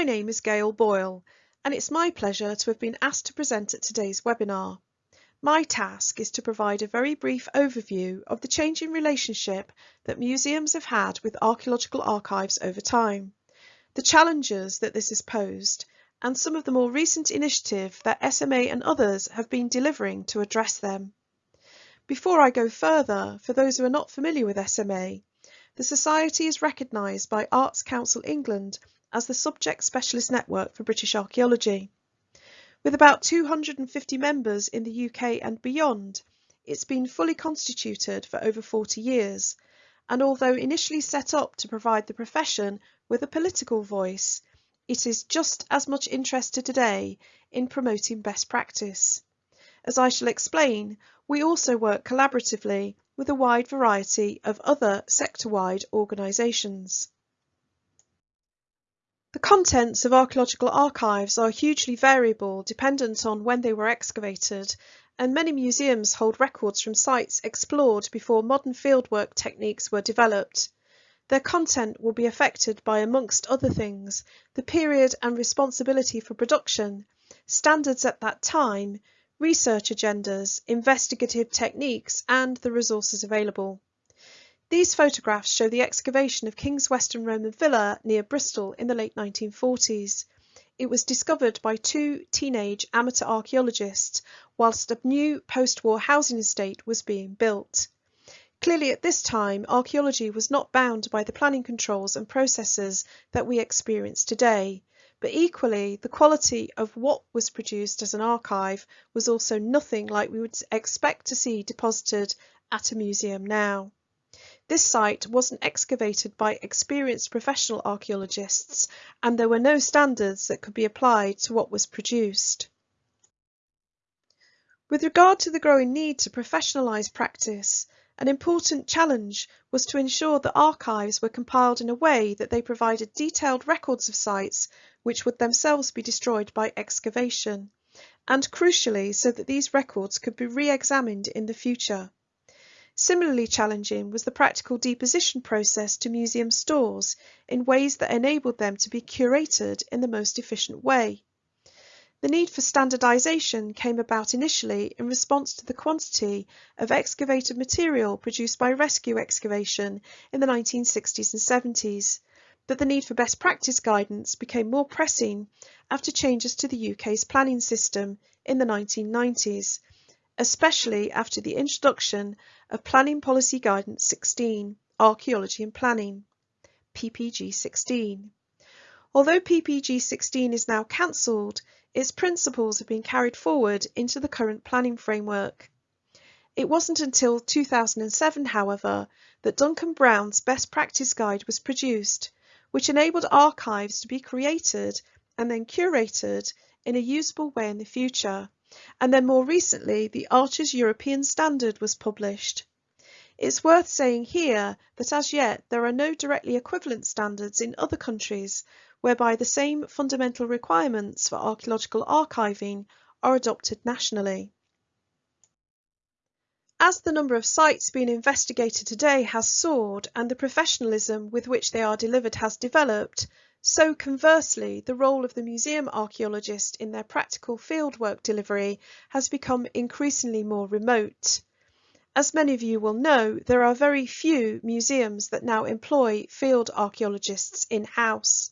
My name is Gail Boyle and it's my pleasure to have been asked to present at today's webinar. My task is to provide a very brief overview of the changing relationship that museums have had with archaeological archives over time, the challenges that this has posed, and some of the more recent initiative that SMA and others have been delivering to address them. Before I go further, for those who are not familiar with SMA, the Society is recognised by Arts Council England as the Subject Specialist Network for British Archaeology. With about 250 members in the UK and beyond, it's been fully constituted for over 40 years, and although initially set up to provide the profession with a political voice, it is just as much interested today in promoting best practice. As I shall explain, we also work collaboratively with a wide variety of other sector-wide organisations. The contents of archaeological archives are hugely variable dependent on when they were excavated, and many museums hold records from sites explored before modern fieldwork techniques were developed. Their content will be affected by, amongst other things, the period and responsibility for production, standards at that time, research agendas, investigative techniques, and the resources available. These photographs show the excavation of Kings Weston Roman Villa near Bristol in the late 1940s. It was discovered by two teenage amateur archaeologists whilst a new post-war housing estate was being built. Clearly at this time, archaeology was not bound by the planning controls and processes that we experience today, but equally the quality of what was produced as an archive was also nothing like we would expect to see deposited at a museum now. This site wasn't excavated by experienced professional archaeologists and there were no standards that could be applied to what was produced. With regard to the growing need to professionalise practice, an important challenge was to ensure that archives were compiled in a way that they provided detailed records of sites which would themselves be destroyed by excavation, and crucially so that these records could be re-examined in the future. Similarly challenging was the practical deposition process to museum stores in ways that enabled them to be curated in the most efficient way. The need for standardisation came about initially in response to the quantity of excavated material produced by rescue excavation in the 1960s and 70s, but the need for best practice guidance became more pressing after changes to the UK's planning system in the 1990s, especially after the introduction of Planning Policy Guidance 16, Archaeology and Planning, PPG 16. Although PPG 16 is now cancelled, its principles have been carried forward into the current planning framework. It wasn't until 2007, however, that Duncan Brown's Best Practice Guide was produced, which enabled archives to be created and then curated in a usable way in the future and then more recently the Arches European Standard was published. It's worth saying here that as yet there are no directly equivalent standards in other countries whereby the same fundamental requirements for archaeological archiving are adopted nationally. As the number of sites being investigated today has soared and the professionalism with which they are delivered has developed, so conversely, the role of the museum archaeologist in their practical fieldwork delivery has become increasingly more remote. As many of you will know, there are very few museums that now employ field archaeologists in-house.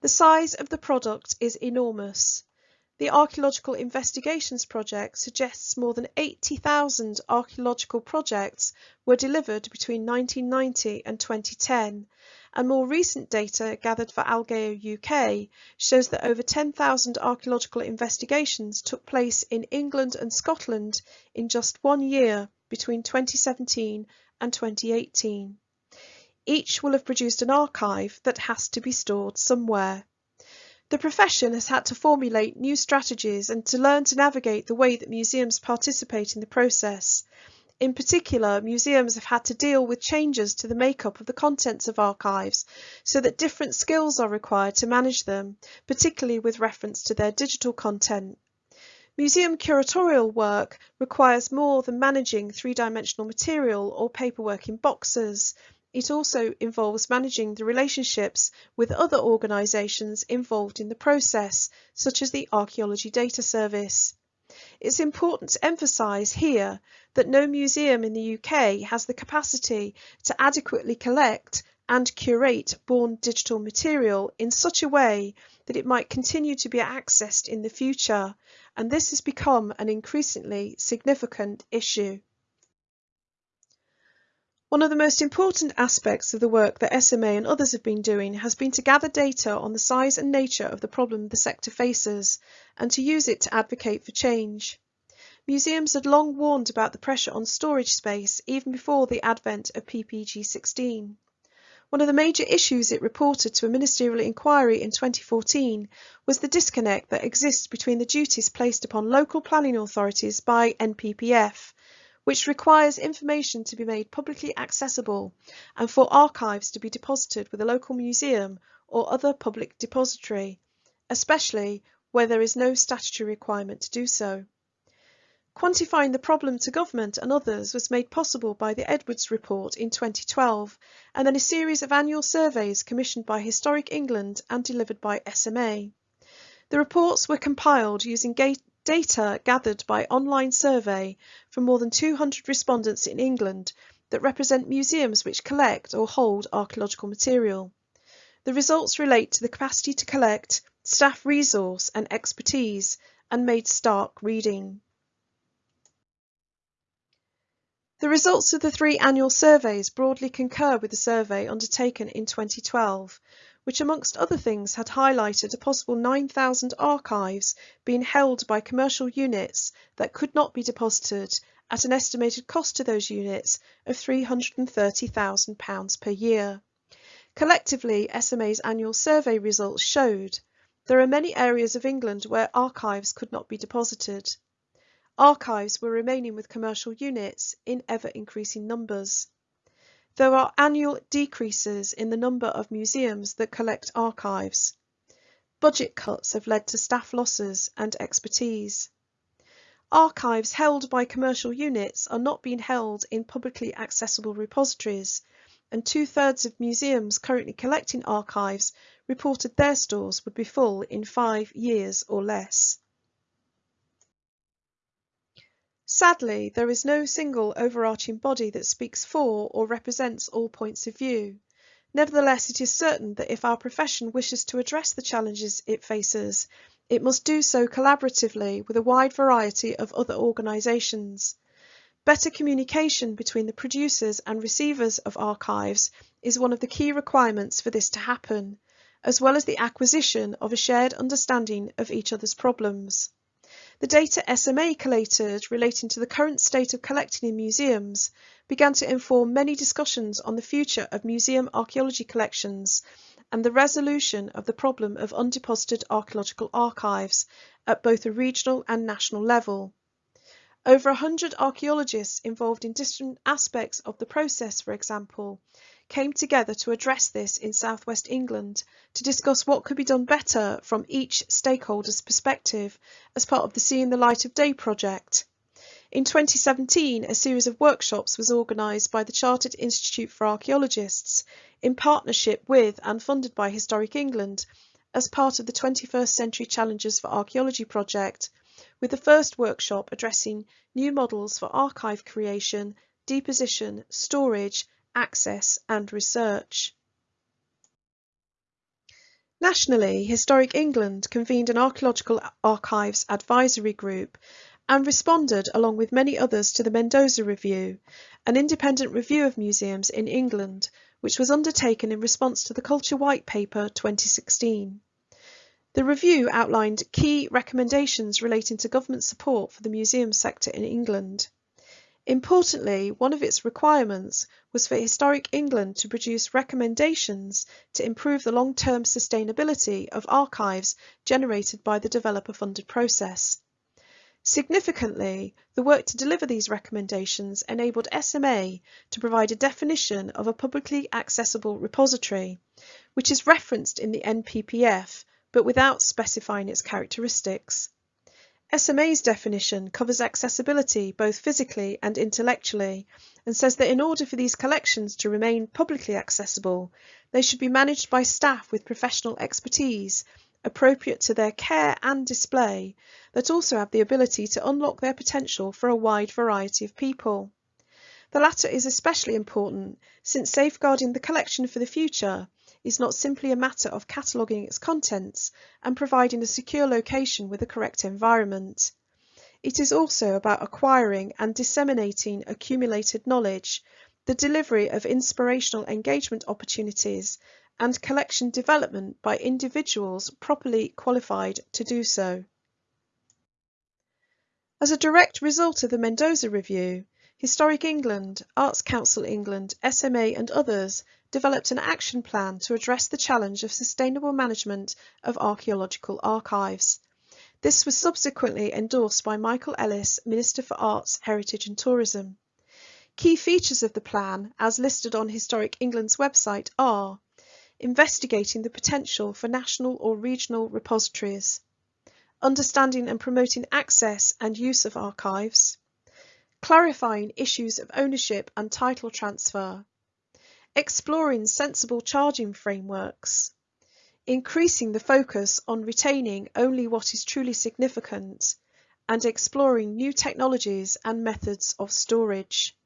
The size of the product is enormous. The Archaeological Investigations Project suggests more than 80,000 archaeological projects were delivered between 1990 and 2010, and more recent data gathered for ALGAO UK shows that over 10,000 archaeological investigations took place in England and Scotland in just one year between 2017 and 2018. Each will have produced an archive that has to be stored somewhere. The profession has had to formulate new strategies and to learn to navigate the way that museums participate in the process, in particular, museums have had to deal with changes to the makeup of the contents of archives so that different skills are required to manage them, particularly with reference to their digital content. Museum curatorial work requires more than managing three-dimensional material or paperwork in boxes. It also involves managing the relationships with other organisations involved in the process, such as the Archaeology Data Service. It's important to emphasise here that no museum in the UK has the capacity to adequately collect and curate born digital material in such a way that it might continue to be accessed in the future, and this has become an increasingly significant issue. One of the most important aspects of the work that SMA and others have been doing has been to gather data on the size and nature of the problem the sector faces and to use it to advocate for change. Museums had long warned about the pressure on storage space even before the advent of PPG 16. One of the major issues it reported to a ministerial inquiry in 2014 was the disconnect that exists between the duties placed upon local planning authorities by NPPF which requires information to be made publicly accessible and for archives to be deposited with a local museum or other public depository, especially where there is no statutory requirement to do so. Quantifying the problem to government and others was made possible by the Edwards Report in 2012 and then a series of annual surveys commissioned by Historic England and delivered by SMA. The reports were compiled using data gathered by online survey from more than 200 respondents in England that represent museums which collect or hold archaeological material. The results relate to the capacity to collect, staff resource and expertise, and made stark reading. The results of the three annual surveys broadly concur with the survey undertaken in 2012, which amongst other things had highlighted a possible 9,000 archives being held by commercial units that could not be deposited at an estimated cost to those units of £330,000 per year. Collectively, SMA's annual survey results showed there are many areas of England where archives could not be deposited. Archives were remaining with commercial units in ever increasing numbers. There are annual decreases in the number of museums that collect archives. Budget cuts have led to staff losses and expertise. Archives held by commercial units are not being held in publicly accessible repositories, and two-thirds of museums currently collecting archives reported their stores would be full in five years or less. Sadly, there is no single overarching body that speaks for or represents all points of view. Nevertheless, it is certain that if our profession wishes to address the challenges it faces, it must do so collaboratively with a wide variety of other organisations. Better communication between the producers and receivers of archives is one of the key requirements for this to happen, as well as the acquisition of a shared understanding of each other's problems. The data SMA collated relating to the current state of collecting in museums began to inform many discussions on the future of museum archaeology collections and the resolution of the problem of undeposited archaeological archives at both a regional and national level. Over a hundred archaeologists involved in different aspects of the process, for example, came together to address this in southwest England to discuss what could be done better from each stakeholder's perspective as part of the Seeing the Light of Day project. In 2017, a series of workshops was organised by the Chartered Institute for Archaeologists in partnership with and funded by Historic England as part of the 21st Century Challenges for Archaeology project, with the first workshop addressing new models for archive creation, deposition, storage access and research. Nationally, Historic England convened an Archaeological Archives Advisory Group and responded, along with many others, to the Mendoza Review, an independent review of museums in England, which was undertaken in response to the Culture White Paper 2016. The review outlined key recommendations relating to government support for the museum sector in England. Importantly, one of its requirements was for Historic England to produce recommendations to improve the long-term sustainability of archives generated by the developer-funded process. Significantly, the work to deliver these recommendations enabled SMA to provide a definition of a publicly accessible repository, which is referenced in the NPPF but without specifying its characteristics. SMA's definition covers accessibility both physically and intellectually and says that in order for these collections to remain publicly accessible, they should be managed by staff with professional expertise appropriate to their care and display that also have the ability to unlock their potential for a wide variety of people. The latter is especially important since safeguarding the collection for the future is not simply a matter of cataloguing its contents and providing a secure location with the correct environment. It is also about acquiring and disseminating accumulated knowledge, the delivery of inspirational engagement opportunities, and collection development by individuals properly qualified to do so. As a direct result of the Mendoza Review, Historic England, Arts Council England, SMA and others developed an action plan to address the challenge of sustainable management of archaeological archives. This was subsequently endorsed by Michael Ellis, Minister for Arts, Heritage and Tourism. Key features of the plan, as listed on Historic England's website, are investigating the potential for national or regional repositories, understanding and promoting access and use of archives, clarifying issues of ownership and title transfer, exploring sensible charging frameworks, increasing the focus on retaining only what is truly significant, and exploring new technologies and methods of storage.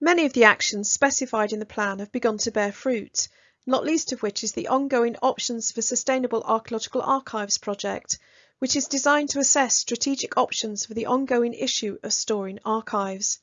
Many of the actions specified in the plan have begun to bear fruit, not least of which is the ongoing Options for Sustainable Archaeological Archives project, which is designed to assess strategic options for the ongoing issue of storing archives.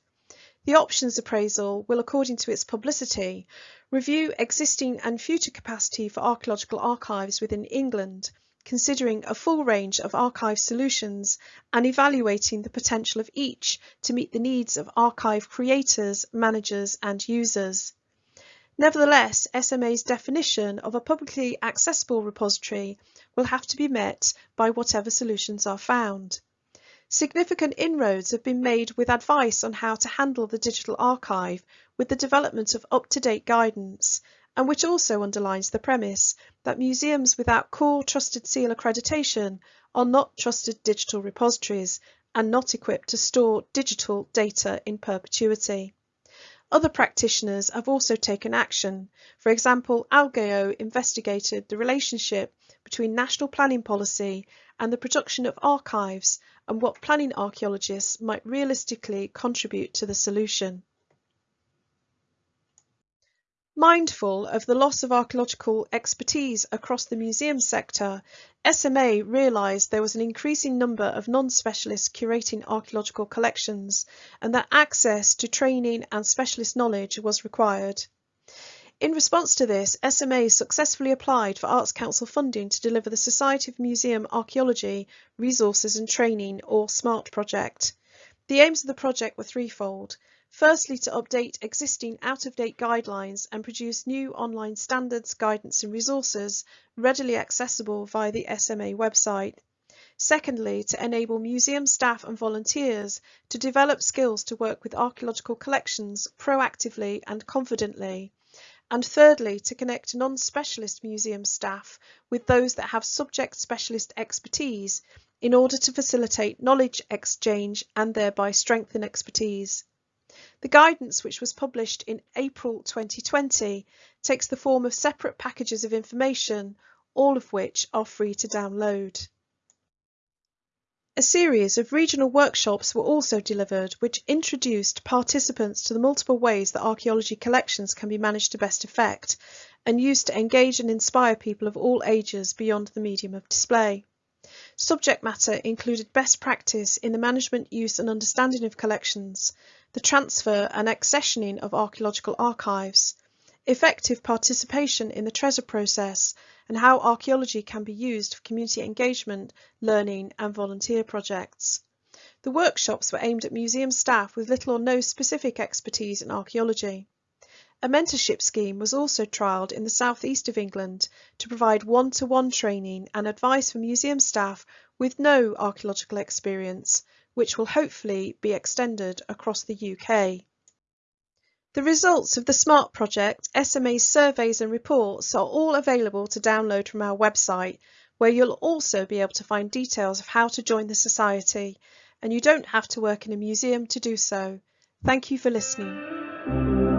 The options appraisal will, according to its publicity, review existing and future capacity for archaeological archives within England, considering a full range of archive solutions and evaluating the potential of each to meet the needs of archive creators, managers and users. Nevertheless, SMA's definition of a publicly accessible repository will have to be met by whatever solutions are found. Significant inroads have been made with advice on how to handle the digital archive with the development of up-to-date guidance, and which also underlines the premise that museums without CoreTrustSeal accreditation are not trusted digital repositories and not equipped to store digital data in perpetuity. Other practitioners have also taken action. For example, ALGAO investigated the relationship between national planning policy and the production of archives and what planning archaeologists might realistically contribute to the solution. Mindful of the loss of archaeological expertise across the museum sector, SMA realised there was an increasing number of non-specialists curating archaeological collections and that access to training and specialist knowledge was required. In response to this, SMA successfully applied for Arts Council funding to deliver the Society of Museum Archaeology Resources and Training or SMART project. The aims of the project were threefold. Firstly, to update existing out-of-date guidelines and produce new online standards, guidance and resources readily accessible via the SMA website. Secondly, to enable museum staff and volunteers to develop skills to work with archaeological collections proactively and confidently and thirdly, to connect non-specialist museum staff with those that have subject specialist expertise in order to facilitate knowledge exchange and thereby strengthen expertise. The guidance, which was published in April 2020, takes the form of separate packages of information, all of which are free to download. A series of regional workshops were also delivered which introduced participants to the multiple ways that archaeology collections can be managed to best effect and used to engage and inspire people of all ages beyond the medium of display. Subject matter included best practice in the management, use and understanding of collections, the transfer and accessioning of archaeological archives, effective participation in the Treasure process and how archaeology can be used for community engagement, learning and volunteer projects. The workshops were aimed at museum staff with little or no specific expertise in archaeology. A mentorship scheme was also trialled in the southeast of England to provide one-to-one -one training and advice for museum staff with no archaeological experience, which will hopefully be extended across the UK. The results of the SMART project, SMA's surveys and reports are all available to download from our website, where you'll also be able to find details of how to join the Society, and you don't have to work in a museum to do so. Thank you for listening.